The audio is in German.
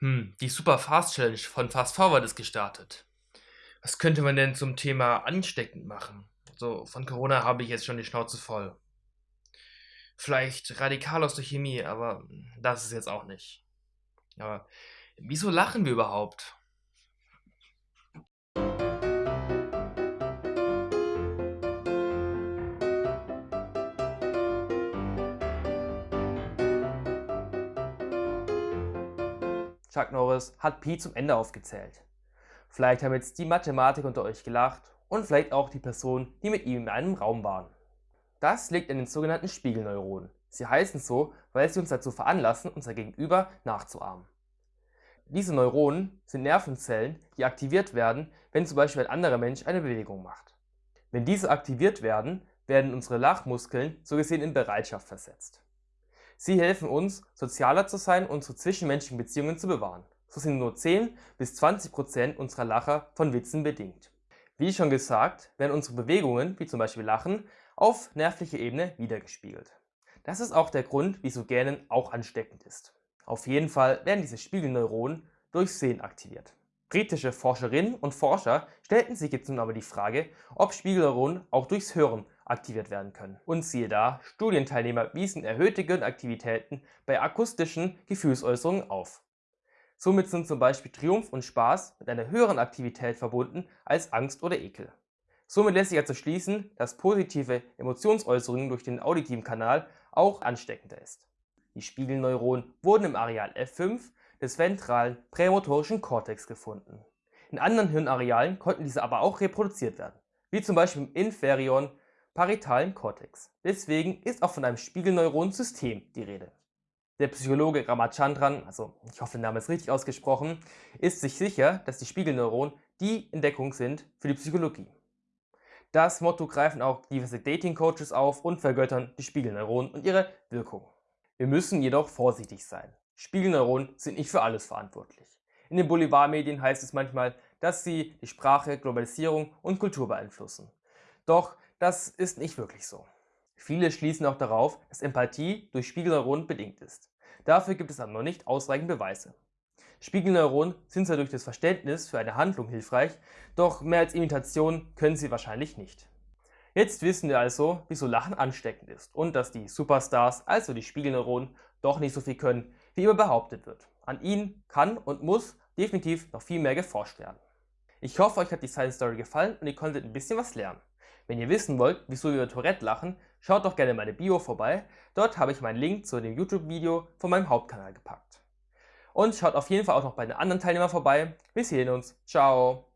Hm, die Super Fast Challenge von Fast Forward ist gestartet. Was könnte man denn zum Thema ansteckend machen? So, von Corona habe ich jetzt schon die Schnauze voll. Vielleicht radikal aus der Chemie, aber das ist jetzt auch nicht. Aber wieso lachen wir überhaupt? Chuck Norris hat Pi zum Ende aufgezählt. Vielleicht haben jetzt die Mathematik unter euch gelacht und vielleicht auch die Personen, die mit ihm in einem Raum waren. Das liegt an den sogenannten Spiegelneuronen. Sie heißen so, weil sie uns dazu veranlassen, unser Gegenüber nachzuahmen. Diese Neuronen sind Nervenzellen, die aktiviert werden, wenn zum Beispiel ein anderer Mensch eine Bewegung macht. Wenn diese aktiviert werden, werden unsere Lachmuskeln so gesehen in Bereitschaft versetzt. Sie helfen uns, sozialer zu sein und unsere zwischenmenschlichen Beziehungen zu bewahren. So sind nur 10 bis 20 Prozent unserer Lacher von Witzen bedingt. Wie schon gesagt, werden unsere Bewegungen, wie zum Beispiel Lachen, auf nervlicher Ebene wiedergespiegelt. Das ist auch der Grund, wieso Gähnen auch ansteckend ist. Auf jeden Fall werden diese Spiegelneuronen durch Sehen aktiviert. Britische Forscherinnen und Forscher stellten sich jetzt nun aber die Frage, ob Spiegelneuronen auch durchs Hören aktiviert werden können. Und siehe da, Studienteilnehmer wiesen erhöhte Gehirnaktivitäten bei akustischen Gefühlsäußerungen auf. Somit sind zum Beispiel Triumph und Spaß mit einer höheren Aktivität verbunden als Angst oder Ekel. Somit lässt sich also schließen, dass positive Emotionsäußerungen durch den auditiven Kanal auch ansteckender ist. Die Spiegelneuronen wurden im Areal F5 des ventralen prämotorischen Kortex gefunden. In anderen Hirnarealen konnten diese aber auch reproduziert werden, wie zum Beispiel im inferior parietalen Kortex. Deswegen ist auch von einem Spiegelneuronensystem die Rede. Der Psychologe Ramachandran, also ich hoffe, der Name ist richtig ausgesprochen, ist sich sicher, dass die Spiegelneuronen die Entdeckung sind für die Psychologie. Das Motto greifen auch diverse Dating-Coaches auf und vergöttern die Spiegelneuronen und ihre Wirkung. Wir müssen jedoch vorsichtig sein. Spiegelneuronen sind nicht für alles verantwortlich. In den Boulevardmedien heißt es manchmal, dass sie die Sprache, Globalisierung und Kultur beeinflussen. Doch das ist nicht wirklich so. Viele schließen auch darauf, dass Empathie durch Spiegelneuronen bedingt ist. Dafür gibt es aber noch nicht ausreichend Beweise. Spiegelneuronen sind zwar durch das Verständnis für eine Handlung hilfreich, doch mehr als Imitation können sie wahrscheinlich nicht. Jetzt wissen wir also, wieso Lachen ansteckend ist und dass die Superstars, also die Spiegelneuronen, doch nicht so viel können, wie immer behauptet wird. An ihnen kann und muss definitiv noch viel mehr geforscht werden. Ich hoffe, euch hat die Science Story gefallen und ihr konntet ein bisschen was lernen. Wenn ihr wissen wollt, wieso wir über Tourette lachen, schaut doch gerne meine Bio vorbei. Dort habe ich meinen Link zu dem YouTube-Video von meinem Hauptkanal gepackt. Und schaut auf jeden Fall auch noch bei den anderen Teilnehmern vorbei. Wir sehen uns. Ciao.